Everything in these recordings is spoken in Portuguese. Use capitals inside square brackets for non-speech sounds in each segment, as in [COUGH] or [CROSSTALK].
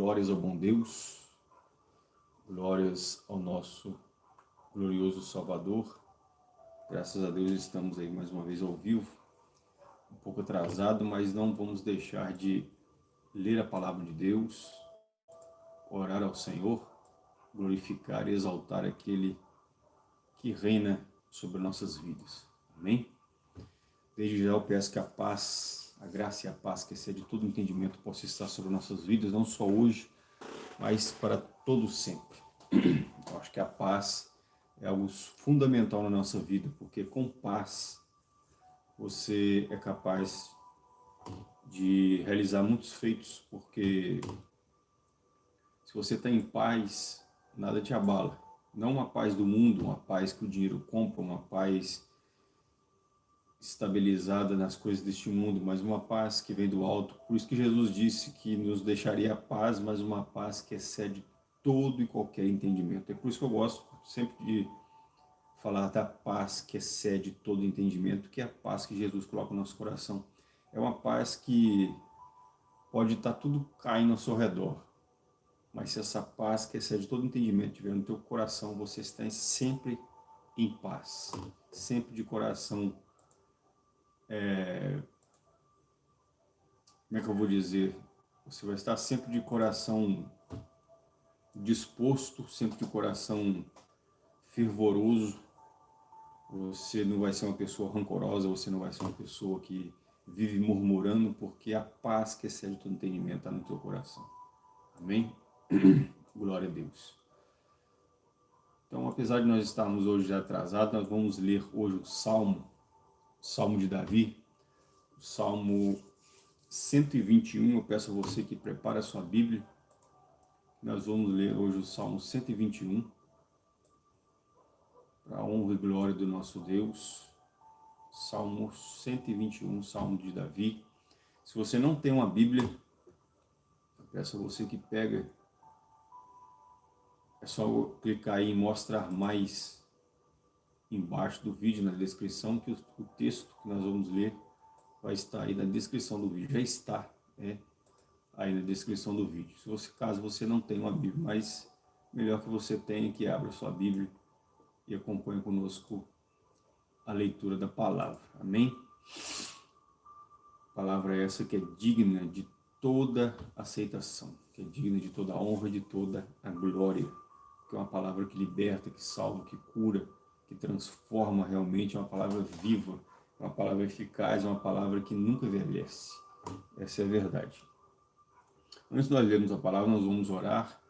Glórias ao bom Deus, glórias ao nosso glorioso Salvador. Graças a Deus estamos aí mais uma vez ao vivo, um pouco atrasado, mas não vamos deixar de ler a palavra de Deus, orar ao Senhor, glorificar e exaltar aquele que reina sobre nossas vidas. Amém? Desde já eu peço que a paz a graça e a paz que excede todo entendimento possa estar sobre nossas vidas, não só hoje, mas para todo sempre. [CLEARS THROAT] Eu acho que a paz é algo fundamental na nossa vida, porque com paz você é capaz de realizar muitos feitos, porque se você está em paz, nada te abala. Não uma paz do mundo, uma paz que o dinheiro compra, uma paz estabilizada nas coisas deste mundo, mas uma paz que vem do alto. Por isso que Jesus disse que nos deixaria a paz, mas uma paz que excede todo e qualquer entendimento. É por isso que eu gosto sempre de falar da paz que excede todo entendimento, que é a paz que Jesus coloca no nosso coração. É uma paz que pode estar tudo caindo ao seu redor, mas se essa paz que excede todo entendimento estiver no teu coração, você está sempre em paz, sempre de coração é, como é que eu vou dizer, você vai estar sempre de coração disposto, sempre de coração fervoroso, você não vai ser uma pessoa rancorosa, você não vai ser uma pessoa que vive murmurando, porque a paz que excede todo entendimento está no teu coração. Amém? [CLEARS THROAT] Glória a Deus. Então, apesar de nós estarmos hoje atrasados, nós vamos ler hoje o Salmo Salmo de Davi, Salmo 121, eu peço a você que prepare a sua Bíblia, nós vamos ler hoje o Salmo 121, para a honra e glória do nosso Deus, Salmo 121, Salmo de Davi. Se você não tem uma Bíblia, eu peço a você que pega, é só clicar aí em mostrar mais embaixo do vídeo, na descrição, que o, texto que nós vamos ler vai estar aí na descrição do vídeo. Já está é, aí na descrição do vídeo. Se você, caso você não tenha uma Bíblia, mas melhor que você tenha que abra sua Bíblia e acompanhe conosco a leitura da palavra. Amém? palavra é essa que é digna de toda aceitação, que é digna de toda honra, de toda a glória, que é uma palavra que liberta, que salva, que cura, que transforma realmente, é uma palavra viva, é uma palavra eficaz, é uma palavra que nunca envelhece. Essa é a verdade. Antes de nós lermos a palavra, nós vamos orar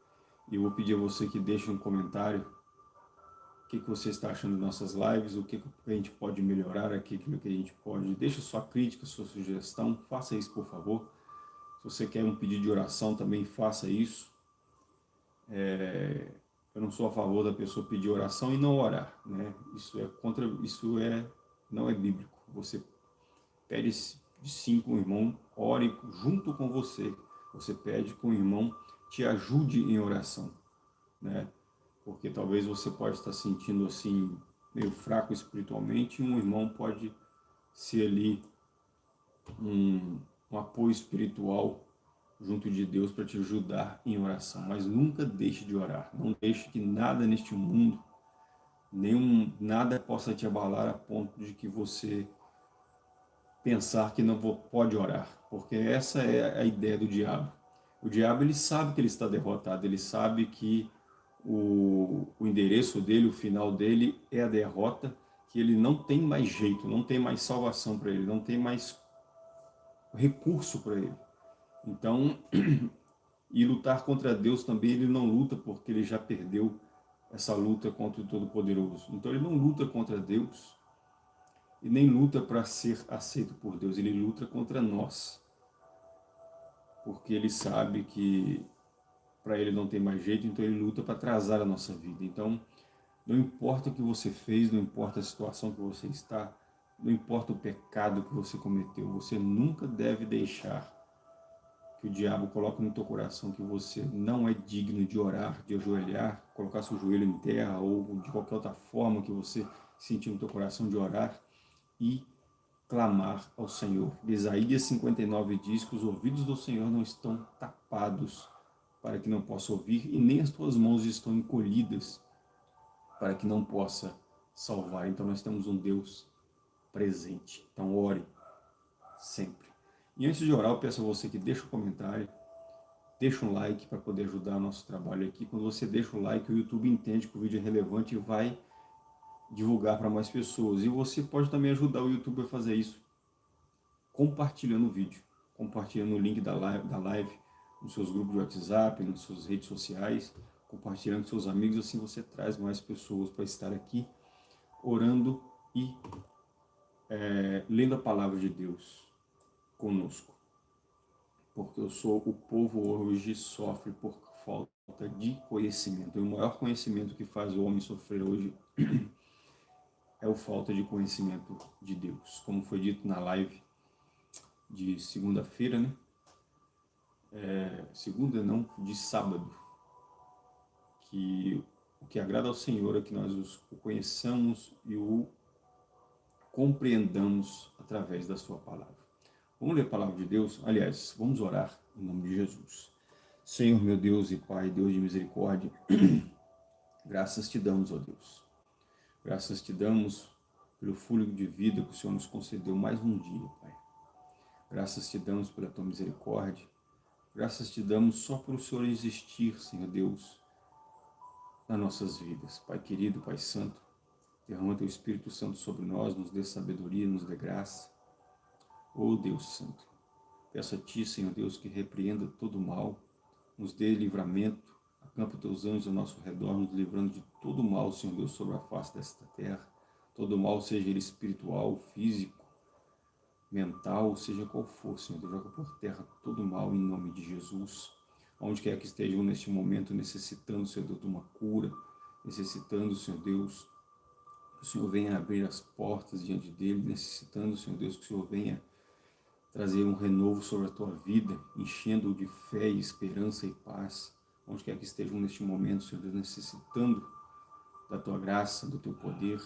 e eu vou pedir a você que deixe um comentário o que, que você está achando das nossas lives, o que, que a gente pode melhorar aqui, o que a gente pode... Deixe sua crítica, sua sugestão, faça isso, por favor. Se você quer um pedido de oração, também faça isso. É, eu não sou a favor da pessoa pedir oração e não orar, né? Isso é contra, isso é não é bíblico. Você pede sim com o irmão, ore junto com você. Você pede que o irmão te ajude em oração, né? Porque talvez você pode estar sentindo assim meio fraco espiritualmente, e um irmão pode ser ali um, um apoio espiritual junto de Deus para te ajudar em oração. Mas nunca deixe de orar. Não deixe que nada neste mundo, nenhum, nada possa te abalar a ponto de que você pensar que não pode orar. Porque essa é a ideia do diabo. O diabo ele sabe que ele está derrotado, ele sabe que o, o endereço dele, o final dele é a derrota, que ele não tem mais jeito, não tem mais salvação para ele, não tem mais recurso para ele. Então, [CLEARS THROAT] e lutar contra Deus também, ele não luta porque ele já perdeu essa luta contra o Todo-Poderoso. Então ele não luta contra Deus e nem luta para ser aceito por Deus, ele luta contra nós. Porque ele sabe que para ele não tem mais jeito, então ele luta para atrasar a nossa vida. Então, não importa o que você fez, não importa a situação que você está, não importa o pecado que você cometeu, você nunca deve deixar que o diabo coloca no teu coração que você não é digno de orar, de ajoelhar, colocar seu joelho em terra ou de qualquer outra forma que você sentir no teu coração de orar e clamar ao Senhor. Isaías 59 diz que os ouvidos do Senhor não estão tapados para que não possa ouvir, e nem as tuas mãos estão encolhidas para que não possa salvar. Então nós temos um Deus presente. Então ore sempre. E antes de orar, eu peço a você que deixe um comentário, deixa um like para poder ajudar o nosso trabalho aqui. Quando você deixa o like, o YouTube entende que o vídeo é relevante e vai divulgar para mais pessoas. E você pode também ajudar o YouTube a fazer isso, compartilhando o vídeo, compartilhando o link da live, da live nos seus grupos de WhatsApp, nas suas redes sociais, compartilhando com seus amigos, assim você traz mais pessoas para estar aqui orando e é, lendo a palavra de Deus conosco. Porque eu sou o povo hoje sofre por falta de conhecimento. E o maior conhecimento que faz o homem sofrer hoje [CLEARS THROAT] é o falta de conhecimento de Deus. Como foi dito na live de segunda-feira, né? É, segunda não, de sábado, que o que agrada ao Senhor é que nós o conheçamos e o compreendamos através da sua palavra. Vamos ler a palavra de Deus? Aliás, vamos orar em nome de Jesus. Senhor, meu Deus e Pai, Deus de misericórdia, [CLEARS THROAT] graças te damos, ó Deus. Graças te damos pelo fôlego de vida que o Senhor nos concedeu mais um dia, Pai. Graças te damos pela tua misericórdia. Graças te damos só por o Senhor existir, Senhor Deus, nas nossas vidas. Pai querido, Pai santo, derrama teu Espírito Santo sobre nós, nos dê sabedoria, nos dê graça. Oh Deus Santo, peço a Ti, Senhor Deus, que repreenda todo mal, nos dê livramento, acampa teus anjos ao nosso redor, nos livrando de todo mal, Senhor Deus, sobre a face desta terra. Todo mal, seja ele espiritual, físico, mental, seja qual for, Senhor Deus, joga por terra todo mal em nome de Jesus. Onde quer que estejam neste momento necessitando, Senhor Deus, de uma cura, necessitando, Senhor Deus, que o Senhor venha abrir as portas diante dele, necessitando, Senhor Deus, que o Senhor venha trazer um renovo sobre a tua vida, enchendo-o de fé esperança e paz, onde quer que estejam neste momento, Senhor Deus, necessitando da tua graça, do teu poder,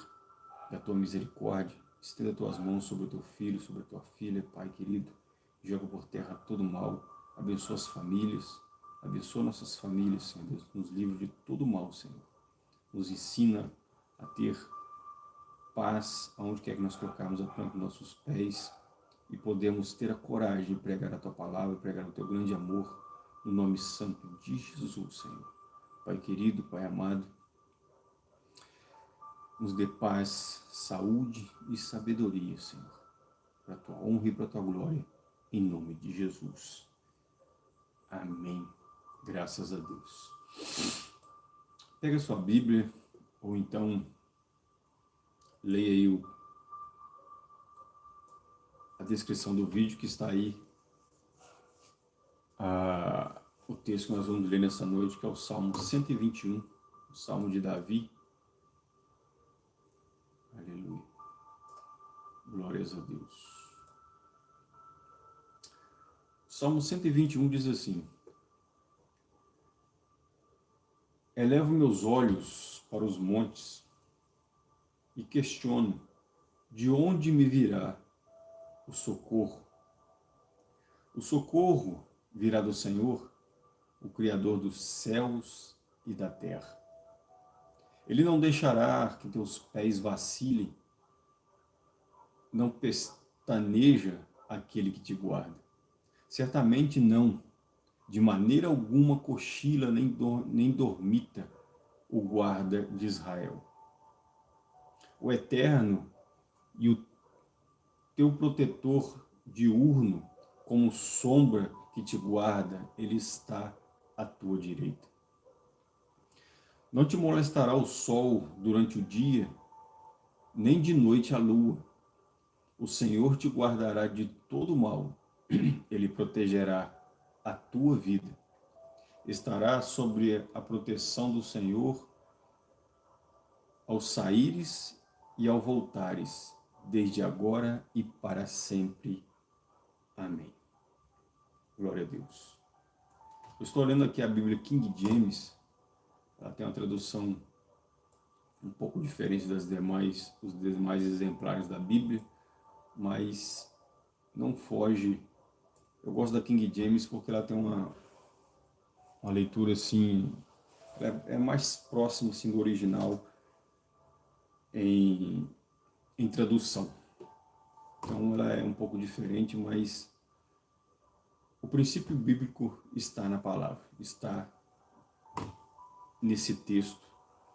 da tua misericórdia, estenda as tuas mãos sobre o teu filho, sobre a tua filha, Pai querido, joga por terra todo mal, abençoa as famílias, abençoa nossas famílias, Senhor Deus, nos livre de todo mal, Senhor. Nos ensina a ter paz aonde quer que nós colocarmos a planta dos nossos pés, e podemos ter a coragem de pregar a Tua palavra, pregar o Teu grande amor, no nome santo de Jesus, Senhor. Pai querido, Pai amado, nos dê paz, saúde e sabedoria, Senhor, para a Tua honra e para a Tua glória, em nome de Jesus. Amém. Graças a Deus. Pega a sua Bíblia, ou então leia aí o a descrição do vídeo que está aí, o texto que nós vamos ler nessa noite, que é o Salmo 121, o Salmo de Davi. Aleluia. Glórias a Deus. Salmo 121 diz assim, Elevo meus olhos para os montes e questiono, de onde me virá o socorro. O socorro virá do Senhor, o Criador dos céus e da terra. Ele não deixará que teus pés vacilem, não pestaneja aquele que te guarda. Certamente não, de maneira alguma cochila nem, nem dormita o guarda de Israel. O Eterno e o teu protetor diurno, como sombra que te guarda, ele está à tua direita. Não te molestará o sol durante o dia, nem de noite a lua. O Senhor te guardará de todo mal, ele protegerá a tua vida. Estará sobre a proteção do Senhor ao saíres e ao voltares desde agora e para sempre. Amém. Glória a Deus. Eu estou lendo aqui a Bíblia King James, ela tem uma tradução um pouco diferente das demais, os demais exemplares da Bíblia, mas não foge. Eu gosto da King James porque ela tem uma, uma leitura assim, é, é mais próximo assim, do original em, em tradução. Então ela é um pouco diferente, mas o princípio bíblico está na palavra, está nesse texto,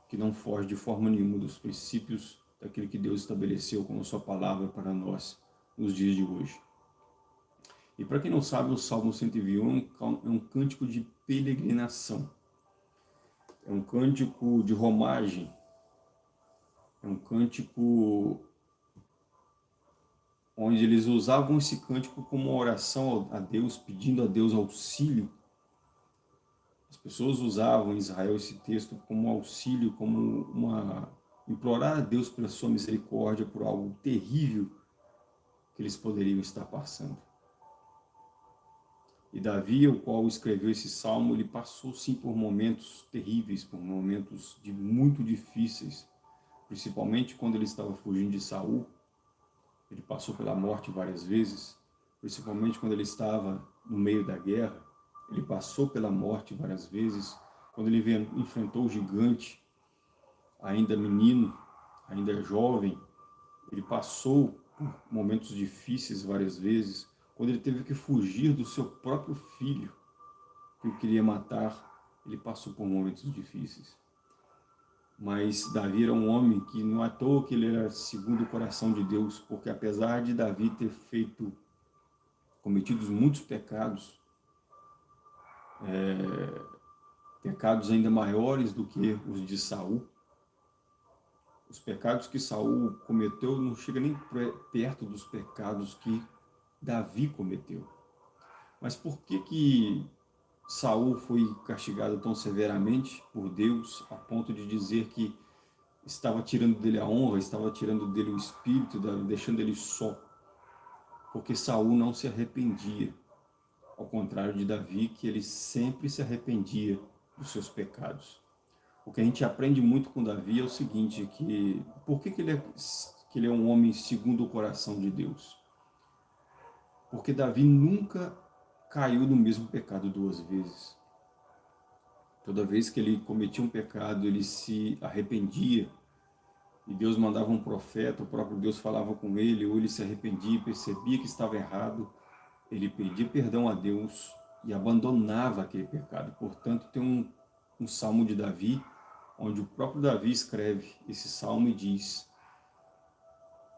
que não foge de forma nenhuma dos princípios daquilo que Deus estabeleceu como sua palavra para nós nos dias de hoje. E para quem não sabe, o Salmo 121 é um cântico de peregrinação. É um cântico de romagem. É um cântico onde eles usavam esse cântico como uma oração a Deus, pedindo a Deus auxílio. As pessoas usavam em Israel esse texto como auxílio, como uma implorar a Deus pela sua misericórdia por algo terrível que eles poderiam estar passando. E Davi, o qual escreveu esse salmo, ele passou sim por momentos terríveis, por momentos de muito difíceis, principalmente quando ele estava fugindo de Saul. Ele passou pela morte várias vezes, principalmente quando ele estava no meio da guerra. Ele passou pela morte várias vezes, quando ele enfrentou o gigante, ainda menino, ainda jovem. Ele passou por momentos difíceis várias vezes, quando ele teve que fugir do seu próprio filho, que o queria matar, ele passou por momentos difíceis. Mas Davi era um homem que não é à toa que ele era segundo o coração de Deus, porque apesar de Davi ter feito, cometido muitos pecados, é, pecados ainda maiores do que os de Saul, os pecados que Saul cometeu não chega nem perto dos pecados que Davi cometeu. Mas por que que Saul foi castigado tão severamente por Deus, a ponto de dizer que estava tirando dele a honra, estava tirando dele o espírito, deixando ele só? Porque Saul não se arrependia, ao contrário de Davi, que ele sempre se arrependia dos seus pecados. O que a gente aprende muito com Davi é o seguinte, que por que, que, ele, é, que ele é um homem segundo o coração de Deus? Porque Davi nunca caiu no mesmo pecado duas vezes. Toda vez que ele cometia um pecado, ele se arrependia, e Deus mandava um profeta, o próprio Deus falava com ele, ou ele se arrependia, percebia que estava errado, ele pedia perdão a Deus e abandonava aquele pecado. Portanto, tem um, um salmo de Davi, onde o próprio Davi escreve esse salmo e diz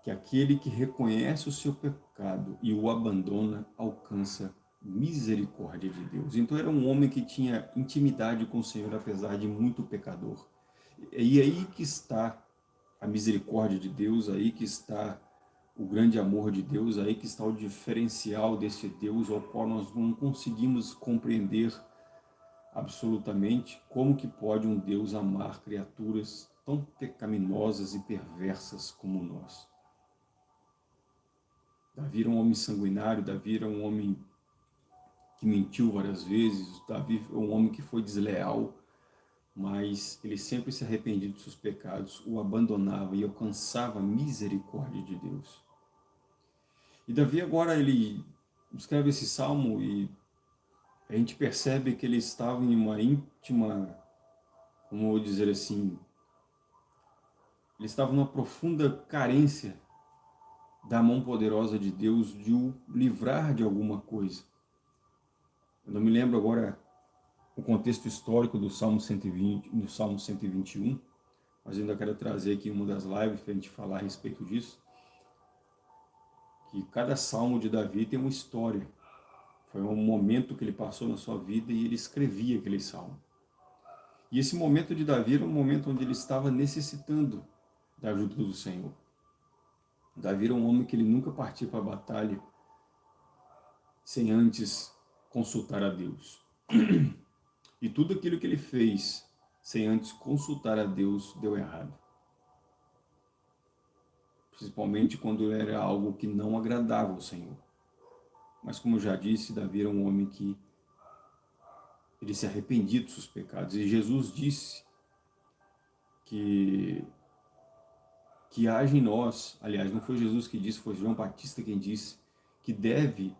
que aquele que reconhece o seu pecado e o abandona alcança misericórdia de Deus. Então era um homem que tinha intimidade com o Senhor, apesar de muito pecador. E aí que está a misericórdia de Deus, aí que está o grande amor de Deus, aí que está o diferencial desse Deus ao qual nós não conseguimos compreender absolutamente como que pode um Deus amar criaturas tão pecaminosas e perversas como nós. Davi era um homem sanguinário, Davi era um homem que mentiu várias vezes, Davi é um homem que foi desleal, mas ele sempre se arrependia dos seus pecados, o abandonava e alcançava a misericórdia de Deus. E Davi agora ele escreve esse salmo e a gente percebe que ele estava em uma íntima, como vou dizer assim, ele estava numa profunda carência da mão poderosa de Deus de o livrar de alguma coisa. Eu não me lembro agora o contexto histórico do Salmo 120, do Salmo 121, mas ainda quero trazer aqui uma das lives para a gente falar a respeito disso. Que cada salmo de Davi tem uma história. Foi um momento que ele passou na sua vida e ele escrevia aquele salmo. E esse momento de Davi era um momento onde ele estava necessitando da ajuda do Senhor. Davi era um homem que ele nunca partia para a batalha sem antes consultar a Deus. E tudo aquilo que ele fez sem antes consultar a Deus deu errado. Principalmente quando era algo que não agradava ao Senhor. Mas como eu já disse, Davi era um homem que ele se arrependia dos seus pecados. E Jesus disse que que age em nós, aliás, não foi Jesus que disse, foi João Batista quem disse, que deve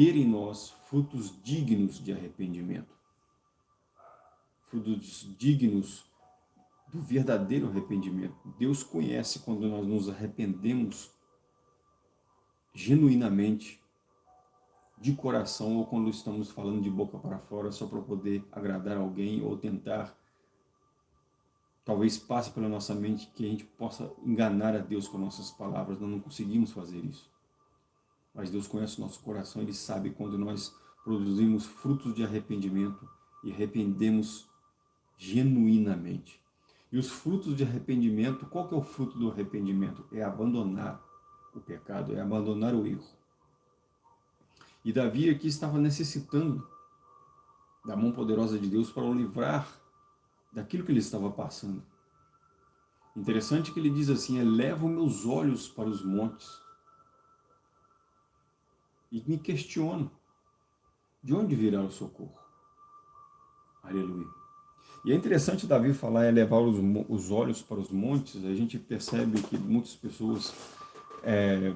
ter em nós frutos dignos de arrependimento. frutos dignos do verdadeiro arrependimento. Deus conhece quando nós nos arrependemos genuinamente, de coração, ou quando estamos falando de boca para fora só para poder agradar alguém ou tentar, talvez passe pela nossa mente que a gente possa enganar a Deus com nossas palavras, nós não conseguimos fazer isso. Mas Deus conhece o nosso coração, Ele sabe quando nós produzimos frutos de arrependimento e arrependemos genuinamente. E os frutos de arrependimento, qual que é o fruto do arrependimento? É abandonar o pecado, é abandonar o erro. E Davi aqui estava necessitando da mão poderosa de Deus para o livrar daquilo que ele estava passando. Interessante que ele diz assim, eleva meus olhos para os montes e me questiono, de onde virá o socorro? Aleluia. E é interessante Davi falar elevar os, os olhos para os montes, a gente percebe que muitas pessoas é,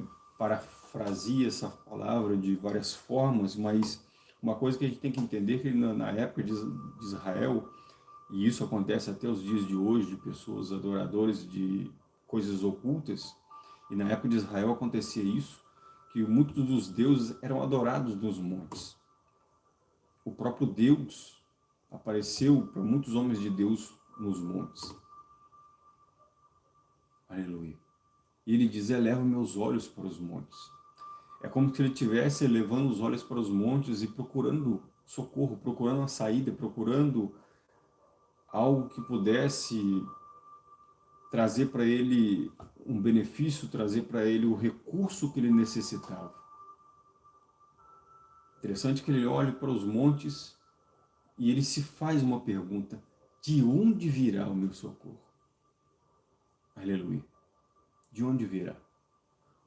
essa palavra de várias formas, mas uma coisa que a gente tem que entender é que na, na época de, de Israel, e isso acontece até os dias de hoje, de pessoas adoradoras de coisas ocultas, e na época de Israel acontecia isso, que muitos dos deuses eram adorados nos montes. O próprio Deus apareceu para muitos homens de Deus nos montes. Aleluia. E ele diz, eleva meus olhos para os montes. É como se ele estivesse elevando os olhos para os montes e procurando socorro, procurando uma saída, procurando algo que pudesse trazer para ele um benefício, trazer para ele o recurso que ele necessitava. Interessante que ele olha para os montes e ele se faz uma pergunta, de onde virá o meu socorro? Aleluia de onde virá?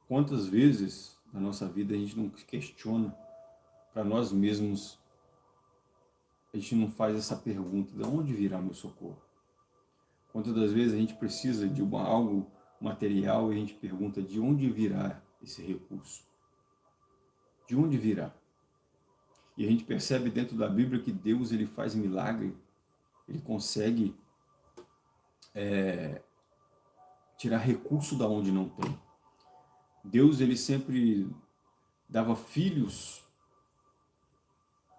Quantas vezes na nossa vida a gente não questiona para nós mesmos, a gente não faz essa pergunta, de onde virá meu socorro? Quantas das vezes a gente precisa de uma, algo material e a gente pergunta de onde virá esse recurso? De onde virá? E a gente percebe dentro da Bíblia que Deus ele faz milagre, ele consegue é, tirar recurso da onde não tem. Deus ele sempre dava filhos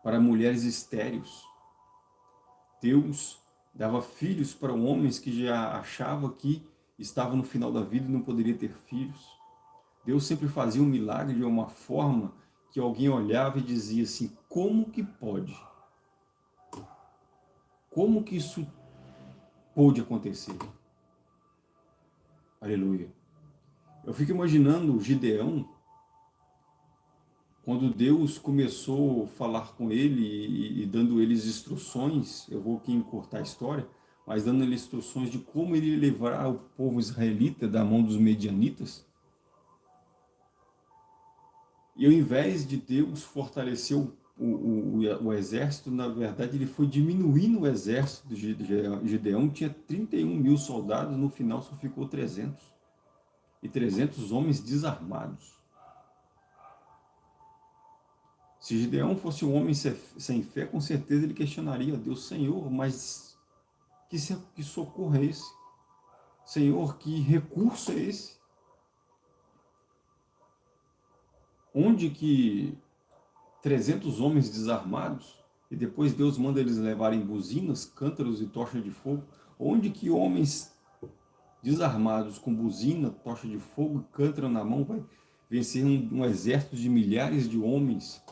para mulheres estéreis. Deus dava filhos para homens que já achavam que estavam no final da vida e não poderia ter filhos. Deus sempre fazia um milagre de uma forma que alguém olhava e dizia assim, como que pode? Como que isso pôde acontecer? Aleluia. Eu fico imaginando Gideão, quando Deus começou a falar com ele e, e dando eles instruções, eu vou aqui encurtar a história, mas dando ele instruções de como ele livrar o povo israelita da mão dos medianitas. E ao invés de Deus fortalecer o, o, o, o, exército, na verdade, ele foi diminuindo o exército de Gideão, tinha 31 mil soldados, no final só ficou 300. E 300 homens desarmados. Se Gideão fosse um homem sem fé, com certeza ele questionaria a Deus, Senhor, mas que, socorro é esse? Senhor, que recurso é esse? Onde que 300 homens desarmados, e depois Deus manda eles levarem buzinas, cântaros e tocha de fogo, onde que homens desarmados com buzina, tocha de fogo, cântaro na mão, vai vencer um, um exército de milhares de homens?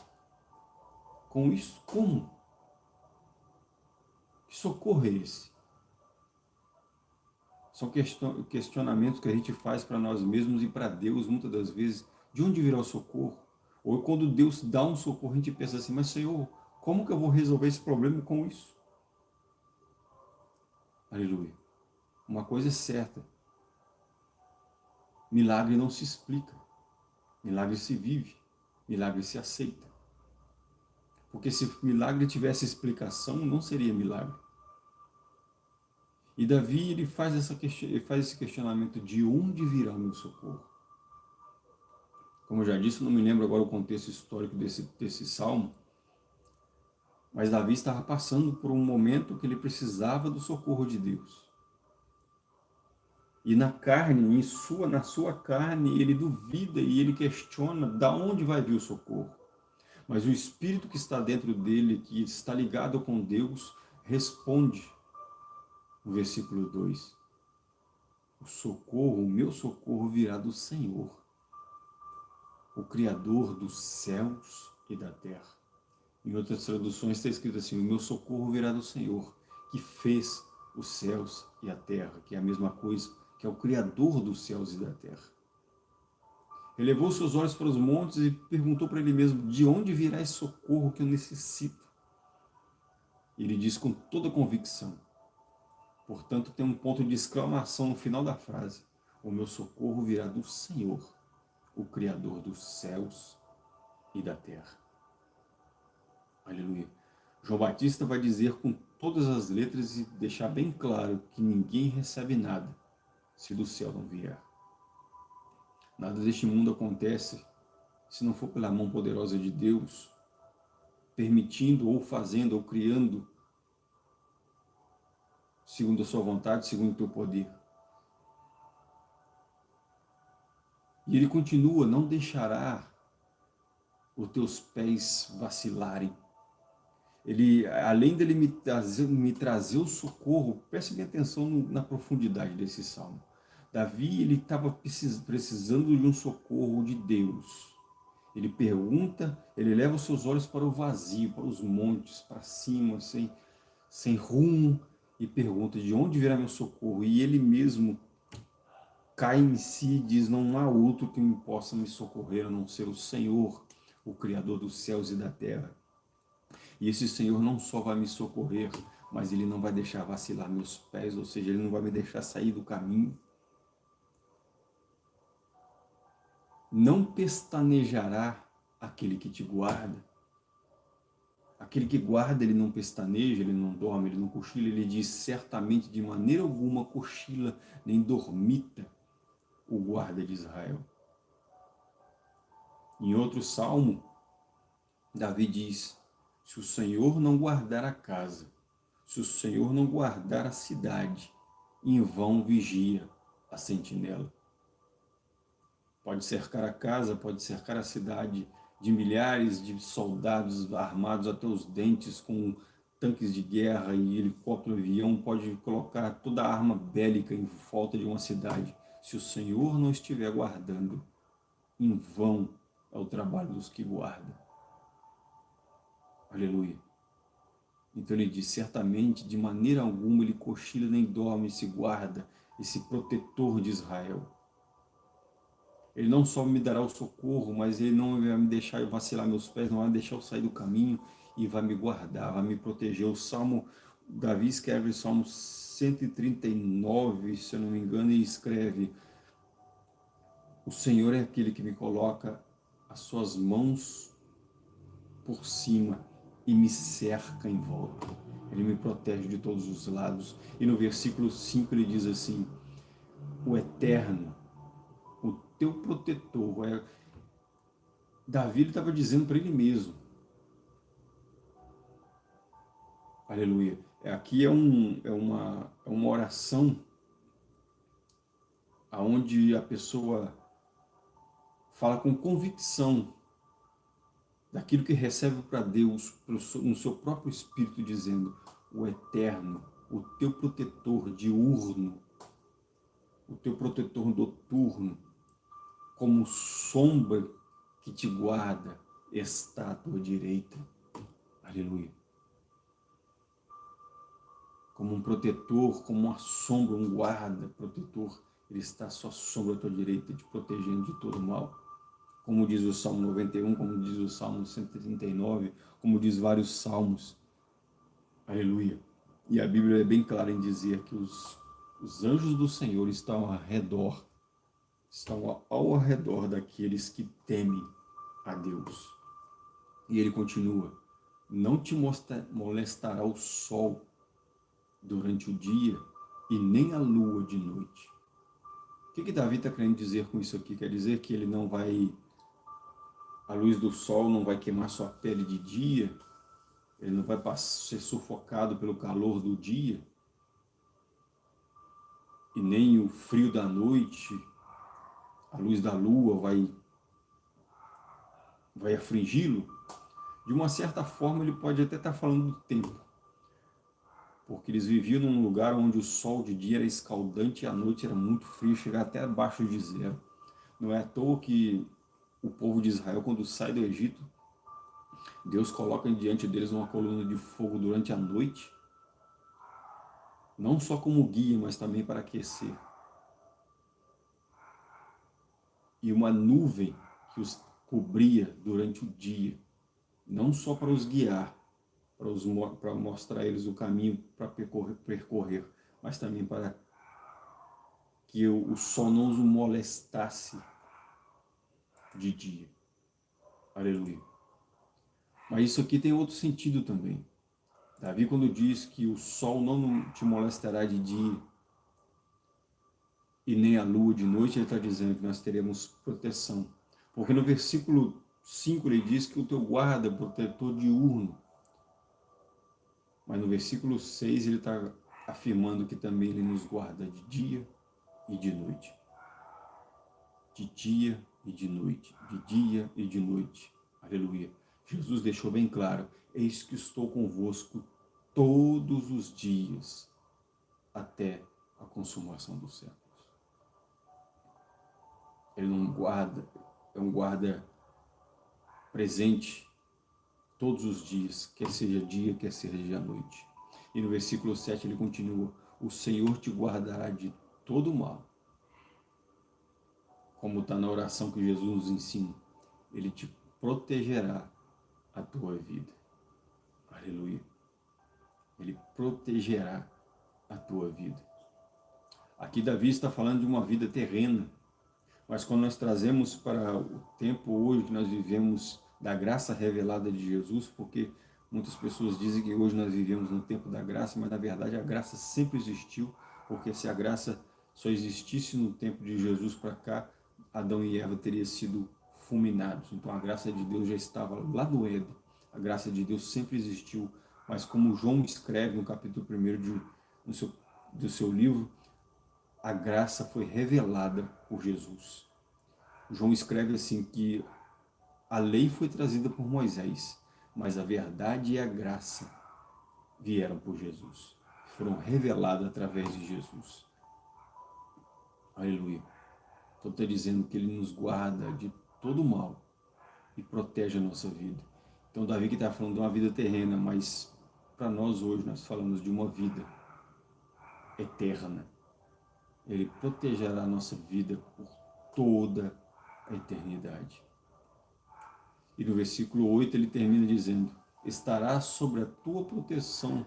Com isso, como? Que socorro é esse? São questionamentos que a gente faz para nós mesmos e para Deus, muitas das vezes. De onde virá o socorro? Ou quando Deus dá um socorro, a gente pensa assim, mas Senhor, como que eu vou resolver esse problema com isso? Aleluia. Uma coisa é certa. Milagre não se explica. Milagre se vive. Milagre se aceita. Porque se milagre tivesse explicação, não seria milagre. E Davi ele faz, essa, ele faz esse questionamento de onde virá o meu socorro? Como eu já disse, não me lembro agora o contexto histórico desse, desse salmo, Mas Davi estava passando por um momento que ele precisava do socorro de Deus. E na carne, em sua, na sua carne, ele duvida e ele questiona da onde vai vir o socorro. Mas o Espírito que está dentro dele, que está ligado com Deus, responde no versículo 2. O socorro, o meu socorro virá do Senhor, o Criador dos céus e da terra. Em outras traduções está escrito assim, o meu socorro virá do Senhor, que fez os céus e a terra, que é a mesma coisa, que é o Criador dos céus e da terra. Elevou seus olhos para os montes e perguntou para ele mesmo, de onde virá esse socorro que eu necessito? Ele diz com toda convicção, portanto tem um ponto de exclamação no final da frase, o meu socorro virá do Senhor, o Criador dos céus e da terra. Aleluia. João Batista vai dizer com todas as letras e deixar bem claro que ninguém recebe nada se do céu não vier. Nada deste mundo acontece se não for pela mão poderosa de Deus, permitindo ou fazendo ou criando segundo a sua vontade, segundo o teu poder. E ele continua, não deixará os teus pés vacilarem ele, além dele me trazer, me trazer o socorro, preste atenção na profundidade desse salmo. Davi, ele estava precisando de um socorro de Deus. Ele pergunta, ele leva os seus olhos para o vazio, para os montes, para cima, sem, sem rumo, e pergunta, de onde virá meu socorro? E ele mesmo cai em si e diz, não há outro que me possa me socorrer, a não ser o Senhor, o Criador dos céus e da terra. E esse Senhor não só vai me socorrer, mas Ele não vai deixar vacilar meus pés, ou seja, Ele não vai me deixar sair do caminho. Não pestanejará aquele que te guarda. Aquele que guarda, ele não pestaneja, ele não dorme, ele não cochila, ele diz certamente de maneira alguma cochila, nem dormita o guarda de Israel. Em outro salmo, Davi diz, se o Senhor não guardar a casa, se o Senhor não guardar a cidade, em vão vigia a sentinela. Pode cercar a casa, pode cercar a cidade de milhares de soldados armados até os dentes com tanques de guerra e helicóptero, avião, pode colocar toda a arma bélica em volta de uma cidade. Se o Senhor não estiver guardando, em vão é o trabalho dos que guardam. Aleluia. Então ele diz, certamente, de maneira alguma ele cochila nem dorme, se guarda, esse protetor de Israel. Ele não só me dará o socorro, mas ele não vai me deixar vacilar meus pés, não vai deixar eu sair do caminho e vai me guardar, vai me proteger. O Salmo, Davi escreve o Salmo 139, se eu não me engano, e escreve, o Senhor é aquele que me coloca as suas mãos por cima e me cerca em volta. Ele me protege de todos os lados. E no versículo 5 ele diz assim, o Eterno, teu protetor. É... Davi estava dizendo para ele mesmo. Aleluia. É, aqui é, um, é, uma, é uma oração onde a pessoa fala com convicção daquilo que recebe para Deus, no seu próprio Espírito, dizendo, o Eterno, o teu protetor diurno, o teu protetor noturno, como sombra que te guarda, está à tua direita. Aleluia. Como um protetor, como uma sombra, um guarda, protetor, ele está à sua sombra à tua direita, te protegendo de todo mal como diz o Salmo 91, como diz o Salmo 139, como diz vários salmos. Aleluia. E a Bíblia é bem clara em dizer que os, os anjos do Senhor estão ao redor, estão ao redor daqueles que temem a Deus. E ele continua, não te molestará o sol durante o dia e nem a lua de noite. O que, que Davi está querendo dizer com isso aqui? Quer dizer que ele não vai a luz do sol não vai queimar sua pele de dia, ele não vai ser sufocado pelo calor do dia, e nem o frio da noite, a luz da lua vai, vai afligi-lo, de uma certa forma ele pode até estar falando do tempo, porque eles viviam num lugar onde o sol de dia era escaldante e a noite era muito frio, chegar até abaixo de zero. Não é à toa que o povo de Israel, quando sai do Egito, Deus coloca diante deles uma coluna de fogo durante a noite, não só como guia, mas também para aquecer. E uma nuvem que os cobria durante o dia, não só para os guiar, para, os, para mostrar eles o caminho para percorrer, percorrer, mas também para que o, o sol não os molestasse de dia. Aleluia. Mas isso aqui tem outro sentido também. Davi, quando diz que o sol não te molestará de dia e nem a lua de noite, ele está dizendo que nós teremos proteção. Porque no versículo 5 ele diz que o teu guarda é protetor diurno. Mas no versículo 6 ele está afirmando que também ele nos guarda de dia e de noite. De dia e de noite. De dia e de noite. Aleluia. Jesus deixou bem claro, eis que estou convosco todos os dias, até a consumação dos séculos. Ele não guarda, é um guarda presente todos os dias, quer seja dia, quer seja noite. E no versículo 7 ele continua, o Senhor te guardará de todo mal. Como está na oração que Jesus nos ensina, ele te protegerá a tua vida. Aleluia. Ele protegerá a tua vida. Aqui Davi está falando de uma vida terrena, mas quando nós trazemos para o tempo hoje que nós vivemos da graça revelada de Jesus, porque muitas pessoas dizem que hoje nós vivemos no tempo da graça, mas na verdade a graça sempre existiu, porque se a graça só existisse no tempo de Jesus para cá, Adão e Eva teriam sido fulminados. Então a graça de Deus já estava lá do Éden. A graça de Deus sempre existiu. Mas como João escreve no capítulo 1 de, no seu, do seu livro, a graça foi revelada por Jesus. João escreve assim que a lei foi trazida por Moisés, mas a verdade e a graça vieram por Jesus. Foram reveladas através de Jesus. Aleluia. Então está dizendo que Ele nos guarda de todo mal e protege a nossa vida. Então Davi que está falando de uma vida terrena, mas para nós hoje nós falamos de uma vida eterna. Ele protegerá a nossa vida por toda a eternidade. E no versículo 8 ele termina dizendo, estará sobre a tua proteção,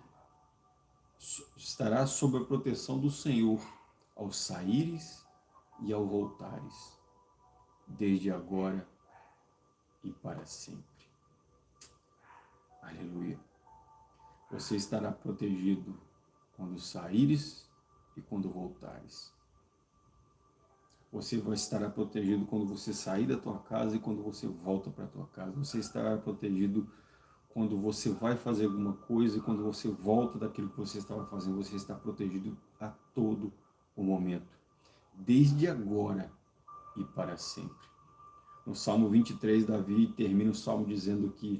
estará sob a proteção do Senhor, ao saíres e ao voltares desde agora e para sempre. Aleluia. Você estará protegido quando saíres e quando voltares. Você vai estar protegido quando você sair da tua casa e quando você volta para a tua casa. Você estará protegido quando você vai fazer alguma coisa e quando você volta daquilo que você estava fazendo. Você está protegido a todo o momento. Desde agora e para sempre. No Salmo 23, Davi termina o Salmo dizendo que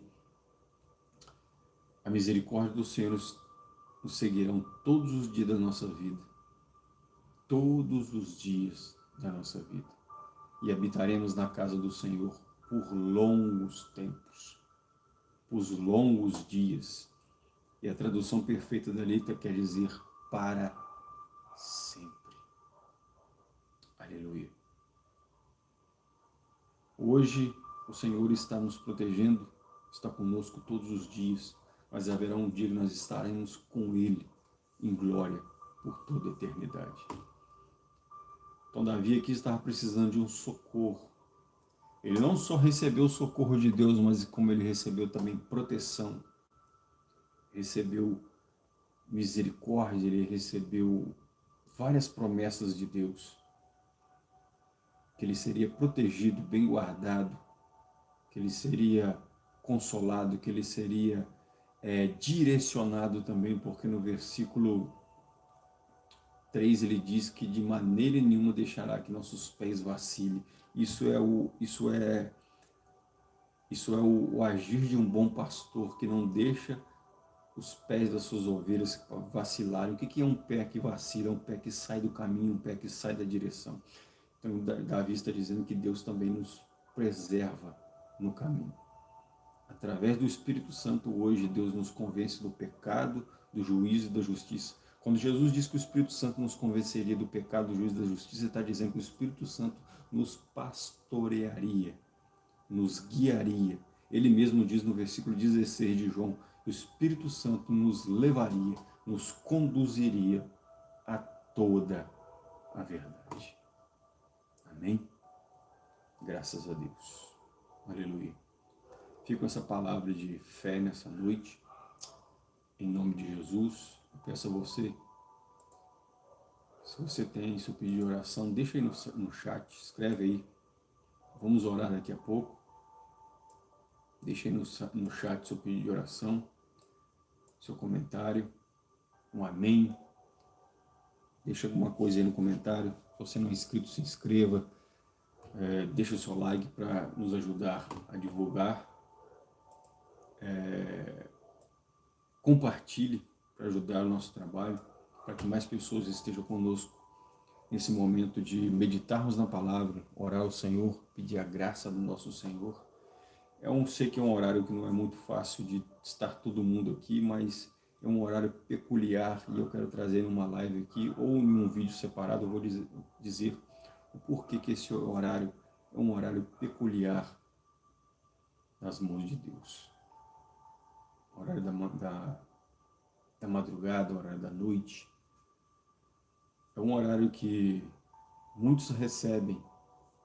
a misericórdia do Senhor nos, seguirão todos os dias da nossa vida. Todos os dias da nossa vida. E habitaremos na casa do Senhor por longos tempos, por longos dias. E a tradução perfeita da letra quer dizer para sempre. Aleluia. Hoje o Senhor está nos protegendo, está conosco todos os dias, mas haverá um dia que nós estaremos com Ele em glória por toda a eternidade. Então Davi aqui estava precisando de um socorro. Ele não só recebeu o socorro de Deus, mas como ele recebeu também proteção. Recebeu misericórdia, ele recebeu várias promessas de Deus que ele seria protegido, bem guardado, que ele seria consolado, que ele seria é, direcionado também, porque no versículo 3 ele diz que de maneira nenhuma deixará que nossos pés vacilem. Isso é o, isso é, isso é o, o agir de um bom pastor que não deixa os pés das suas ovelhas vacilarem. O que é um pé que vacila? É um pé que sai do caminho, um pé que sai da direção. Então Davi está dizendo que Deus também nos preserva no caminho. Através do Espírito Santo hoje, Deus nos convence do pecado, do juízo e da justiça. Quando Jesus diz que o Espírito Santo nos convenceria do pecado, do juízo da justiça, está dizendo que o Espírito Santo nos pastorearia, nos guiaria. Ele mesmo diz no versículo 16 de João, o Espírito Santo nos levaria, nos conduziria a toda a verdade. Amém? Graças a Deus. Aleluia. Fico com essa palavra de fé nessa noite. Em nome de Jesus, peço a você, se você tem seu pedido de oração, deixa aí no, no chat, escreve aí. Vamos orar daqui a pouco. Deixa aí no, no chat seu pedido de oração, seu comentário, um amém. Deixa alguma coisa aí no comentário. Se você não é inscrito, se inscreva. É, deixa o seu like para nos ajudar a divulgar. É, compartilhe para ajudar o nosso trabalho, para que mais pessoas estejam conosco nesse momento de meditarmos na palavra, orar ao Senhor, pedir a graça do nosso Senhor. É um, sei que é um horário que não é muito fácil de estar todo mundo aqui, mas é um horário peculiar e eu quero trazer numa live aqui ou em um vídeo separado, eu vou dizer, o porquê que esse horário é um horário peculiar nas mãos de Deus. O horário da, da, da madrugada, horário da noite. É um horário que muitos recebem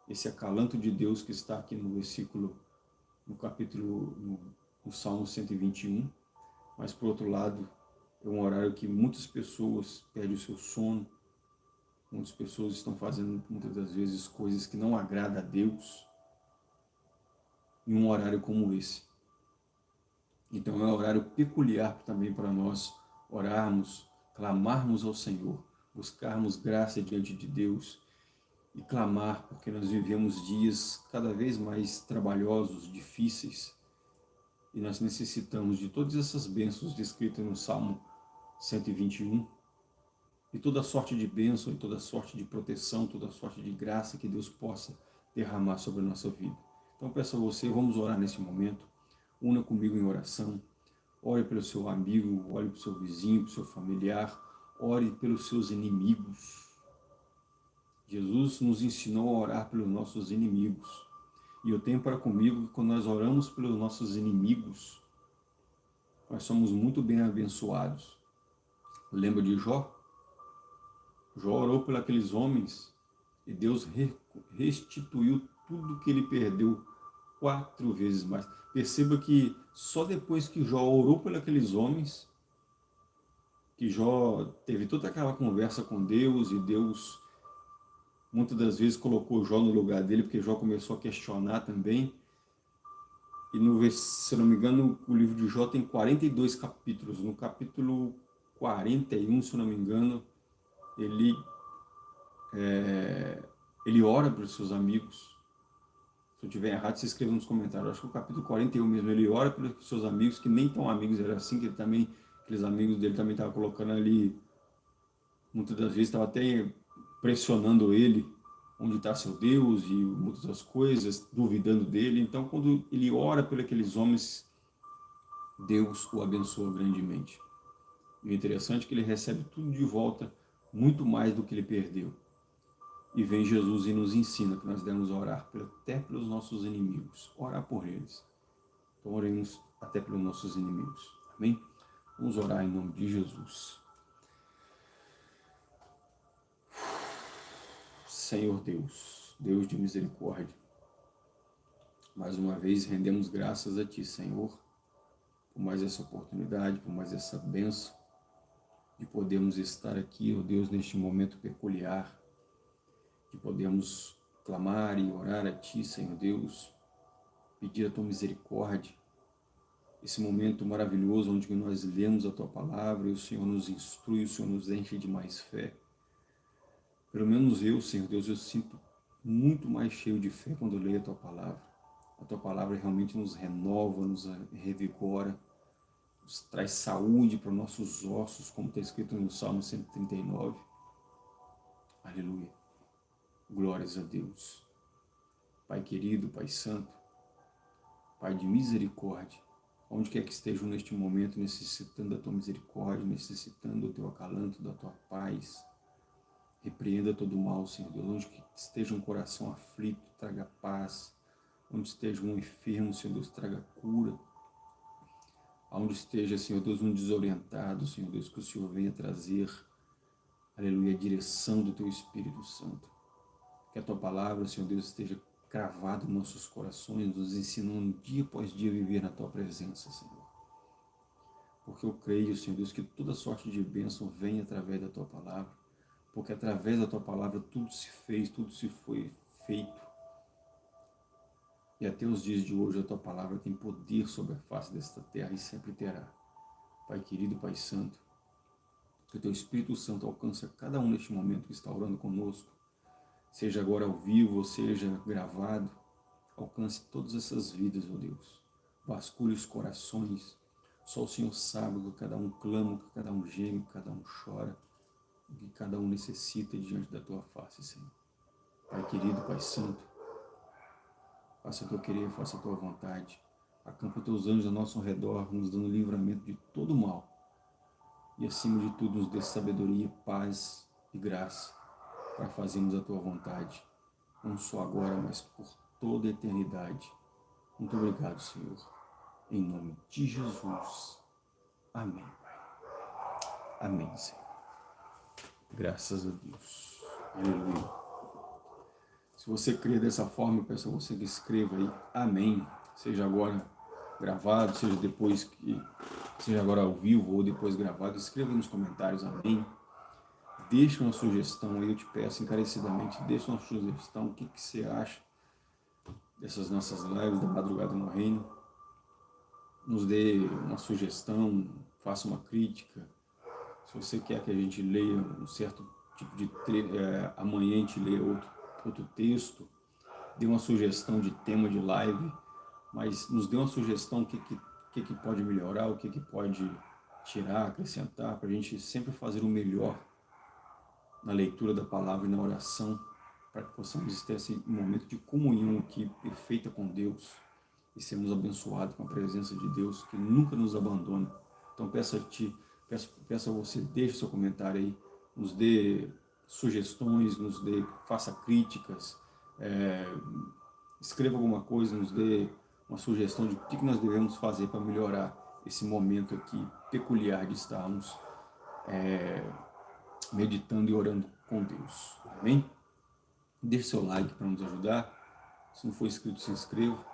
esse acalanto de Deus que está aqui no versículo, no capítulo, no, no Salmo 121, mas por outro lado, é um horário que muitas pessoas perdem o seu sono, muitas pessoas estão fazendo muitas das vezes coisas que não agradam a Deus em um horário como esse. Então é um horário peculiar também para nós orarmos, clamarmos ao Senhor, buscarmos graça diante de Deus e clamar, porque nós vivemos dias cada vez mais trabalhosos, difíceis, e nós necessitamos de todas essas bênçãos descritas no Salmo 121, e toda sorte de bênção, e toda sorte de proteção, toda sorte de graça que Deus possa derramar sobre a nossa vida. Então peço a você, vamos orar nesse momento, una comigo em oração, ore pelo seu amigo, ore pelo seu vizinho, pelo seu familiar, ore pelos seus inimigos. Jesus nos ensinou a orar pelos nossos inimigos. E eu tenho para comigo que quando nós oramos pelos nossos inimigos, nós somos muito bem abençoados. Lembra de Jó? Jó orou por aqueles homens e Deus restituiu tudo que ele perdeu quatro vezes mais. Perceba que só depois que Jó orou por aqueles homens, que Jó teve toda aquela conversa com Deus e Deus muitas das vezes colocou Jó no lugar dele, porque Jó começou a questionar também. E no, se não me engano, o livro de Jó tem 42 capítulos. No capítulo 41, se não me engano, ele, é, ele ora para os seus amigos. Eu estiver errado, se escreva nos comentários. acho que o capítulo 41 mesmo, ele ora para os seus amigos, que nem tão amigos, era assim que ele também, aqueles amigos dele também estavam colocando ali, muitas das vezes estava até pressionando ele, onde está seu Deus e muitas das coisas, duvidando dele. Então, quando ele ora por aqueles homens, Deus o abençoa grandemente. E o interessante é que ele recebe tudo de volta, muito mais do que ele perdeu. E vem Jesus e nos ensina que nós devemos orar até pelos nossos inimigos, orar por eles. Então oremos até pelos nossos inimigos. Amém? Vamos orar em nome de Jesus. Senhor Deus, Deus de misericórdia. Mais uma vez rendemos graças a Ti, Senhor, por mais essa oportunidade, por mais essa benção, de podermos estar aqui, ó oh Deus, neste momento peculiar, de podermos clamar e orar a Ti, Senhor Deus, pedir a Tua misericórdia esse momento maravilhoso onde nós lemos a Tua Palavra e o Senhor nos instrui, o Senhor nos enche de mais fé. Pelo menos eu, Senhor Deus, eu sinto muito mais cheio de fé quando eu leio a Tua Palavra. A Tua Palavra realmente nos renova, nos revigora, nos traz saúde para nossos ossos, como está escrito no Salmo 139. Aleluia. Glórias a Deus. Pai querido, Pai santo, Pai de misericórdia, onde quer que estejam neste momento necessitando da Tua misericórdia, necessitando do Teu acalanto, da Tua paz, repreenda todo o mal, Senhor Deus, onde esteja um coração aflito, traga paz, onde esteja um enfermo, Senhor Deus, traga cura, aonde esteja, Senhor Deus, um desorientado, Senhor Deus, que o Senhor venha trazer, aleluia, a direção do Teu Espírito Santo. Que a Tua palavra, Senhor Deus, esteja cravada em nossos corações, nos ensinando dia após dia a viver na Tua presença, Senhor. Porque eu creio, Senhor Deus, que toda sorte de bênção vem através da Tua palavra, porque através da Tua palavra tudo se fez, tudo se foi feito. E até os dias de hoje a Tua palavra tem poder sobre a face desta terra e sempre terá. Pai querido, Pai santo, que o Teu Espírito Santo alcance cada um neste momento que está orando conosco, seja agora ao vivo, ou seja gravado, alcance todas essas vidas, ó oh Deus. Vasculhe os corações, só o Senhor sabe que cada um clama, que cada um geme, que cada um chora, que cada um necessita diante da Tua face, Senhor. Pai querido, Pai santo, faça o que eu querer, faça a Tua vontade. Acampa Teus anjos ao nosso redor, nos dando livramento de todo mal. E acima de tudo, nos dê sabedoria, paz e graça para fazermos a Tua vontade, não só agora, mas por toda a eternidade. Muito obrigado, Senhor. Em nome de Jesus. Amém, Pai. Amém, Senhor. Graças a Deus. Aleluia. Se você crê dessa forma, eu peço a você que escreva aí, amém. Seja agora gravado, seja depois que, seja agora ao vivo ou depois gravado, escreva nos comentários, amém deixa uma sugestão aí, eu te peço encarecidamente, deixa uma sugestão, o que, que você acha dessas nossas lives da Madrugada no Reino. Nos dê uma sugestão, faça uma crítica. Se você quer que a gente leia um certo tipo de... É, amanhã a gente lê outro, outro texto, dê uma sugestão de tema de live, mas nos dê uma sugestão o que, que, que, que pode melhorar, o que, que pode tirar, acrescentar, para a gente sempre fazer o melhor na leitura da palavra e na oração, para que possamos ter esse momento de comunhão aqui perfeita com Deus e sermos abençoados com a presença de Deus, que nunca nos abandona. Então peço a Ti, peço, peço a você, deixe seu comentário aí, nos dê sugestões, nos dê, faça críticas, é, escreva alguma coisa, nos dê uma sugestão de o que nós devemos fazer para melhorar esse momento aqui peculiar de estarmos é, meditando e orando com Deus. Amém? Deixe seu like para nos ajudar. Se não for inscrito, se inscreva.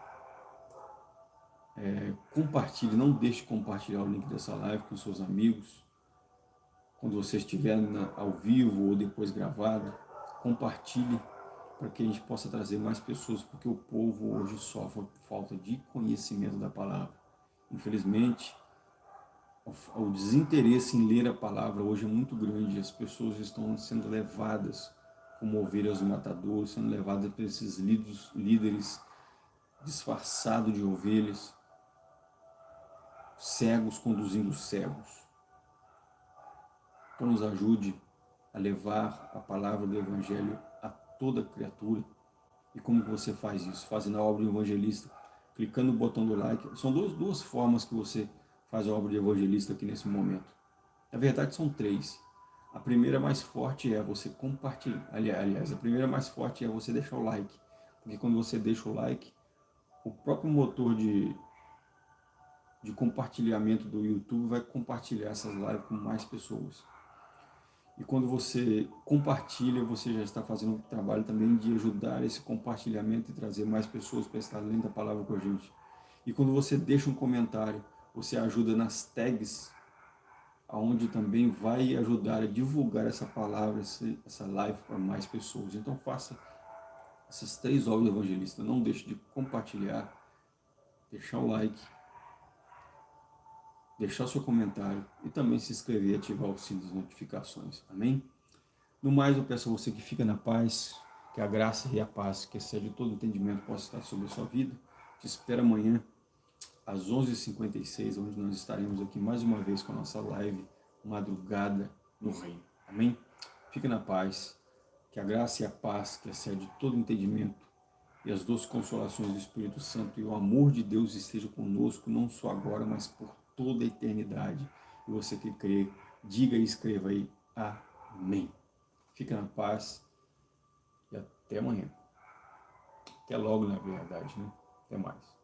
É, compartilhe, não deixe de compartilhar o link dessa live com seus amigos. Quando você estiver na, ao vivo ou depois gravado, compartilhe para que a gente possa trazer mais pessoas, porque o povo hoje sofre falta de conhecimento da palavra. Infelizmente, o desinteresse em ler a palavra hoje é muito grande, as pessoas estão sendo levadas como ovelhas do matador, sendo levadas por esses líderes, disfarçados de ovelhas, cegos conduzindo cegos. Então nos ajude a levar a palavra do Evangelho a toda criatura. E como você faz isso? Fazendo a obra do evangelista, clicando no botão do like. São duas, duas formas que você faz a obra de evangelista aqui nesse momento? Na verdade, são três. A primeira mais forte é você compartilhar. Aliás, a primeira mais forte é você deixar o like. Porque quando você deixa o like, o próprio motor de, de compartilhamento do YouTube vai compartilhar essas lives com mais pessoas. E quando você compartilha, você já está fazendo um trabalho também de ajudar esse compartilhamento e trazer mais pessoas para estar lendo a palavra com a gente. E quando você deixa um comentário, você ajuda nas tags, aonde também vai ajudar a divulgar essa palavra, essa live para mais pessoas. Então faça essas três obras evangelistas. Não deixe de compartilhar, deixar o like deixar seu comentário e também se inscrever e ativar o sino das notificações. Amém? No mais, eu peço a você que fica na paz, que a graça e a paz, que excede todo entendimento, possa estar sobre a sua vida. Te espero amanhã, às 11h56, onde nós estaremos aqui mais uma vez com a nossa live Madrugada no Reino. Amém? Fique na paz, que a graça e a paz, que excede todo entendimento, e as duas consolações do Espírito Santo e o amor de Deus estejam conosco, não só agora, mas por toda a eternidade. E você que crê, diga e escreva aí, Amém. Fica na paz e até amanhã. Até logo, na verdade, né? Até mais.